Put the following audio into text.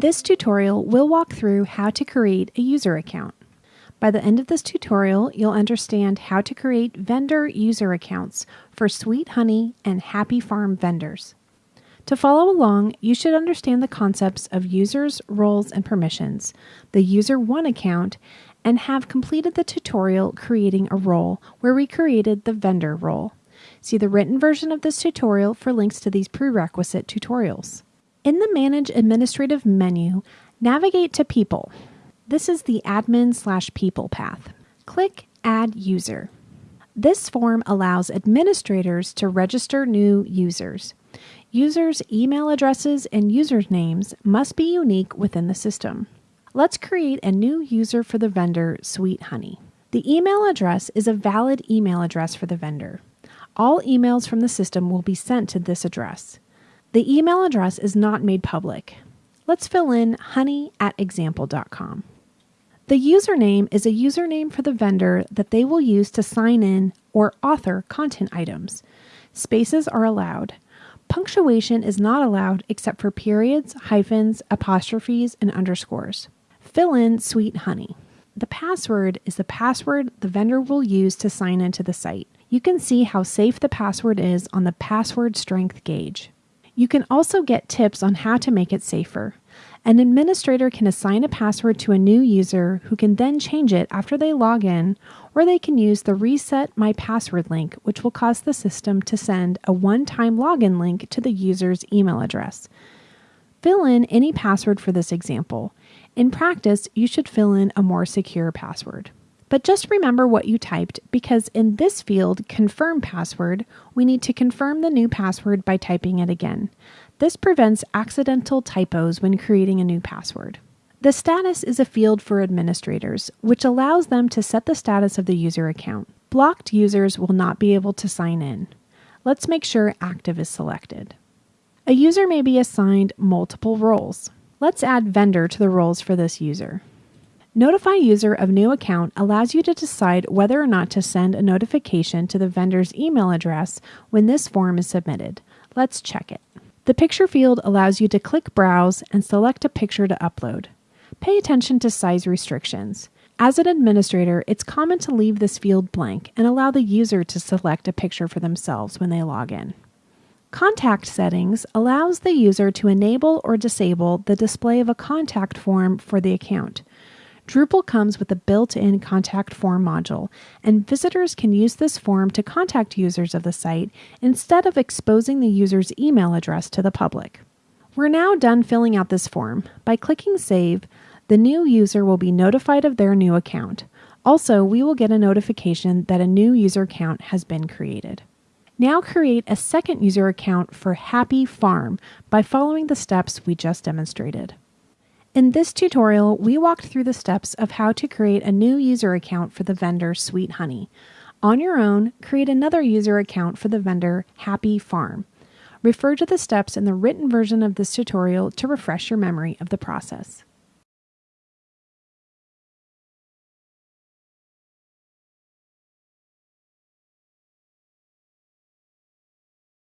In this tutorial, we'll walk through how to create a user account. By the end of this tutorial, you'll understand how to create vendor user accounts for Sweet Honey and Happy Farm vendors. To follow along, you should understand the concepts of users, roles, and permissions, the User 1 account, and have completed the tutorial creating a role where we created the vendor role. See the written version of this tutorial for links to these prerequisite tutorials. In the Manage Administrative menu, navigate to People. This is the admin slash people path. Click Add User. This form allows administrators to register new users. Users' email addresses and usernames must be unique within the system. Let's create a new user for the vendor Sweet Honey. The email address is a valid email address for the vendor. All emails from the system will be sent to this address. The email address is not made public. Let's fill in honey at example.com. The username is a username for the vendor that they will use to sign in or author content items. Spaces are allowed. Punctuation is not allowed except for periods, hyphens, apostrophes, and underscores. Fill in sweet honey. The password is the password the vendor will use to sign into the site. You can see how safe the password is on the password strength gauge. You can also get tips on how to make it safer. An administrator can assign a password to a new user who can then change it after they log in, or they can use the Reset My Password link, which will cause the system to send a one time login link to the user's email address. Fill in any password for this example. In practice, you should fill in a more secure password. But just remember what you typed because in this field, confirm password, we need to confirm the new password by typing it again. This prevents accidental typos when creating a new password. The status is a field for administrators, which allows them to set the status of the user account. Blocked users will not be able to sign in. Let's make sure active is selected. A user may be assigned multiple roles. Let's add vendor to the roles for this user. Notify user of new account allows you to decide whether or not to send a notification to the vendor's email address when this form is submitted. Let's check it. The picture field allows you to click Browse and select a picture to upload. Pay attention to size restrictions. As an administrator, it's common to leave this field blank and allow the user to select a picture for themselves when they log in. Contact settings allows the user to enable or disable the display of a contact form for the account. Drupal comes with a built in contact form module, and visitors can use this form to contact users of the site instead of exposing the user's email address to the public. We're now done filling out this form. By clicking Save, the new user will be notified of their new account. Also, we will get a notification that a new user account has been created. Now create a second user account for Happy Farm by following the steps we just demonstrated. In this tutorial, we walked through the steps of how to create a new user account for the vendor Sweet Honey. On your own, create another user account for the vendor Happy Farm. Refer to the steps in the written version of this tutorial to refresh your memory of the process.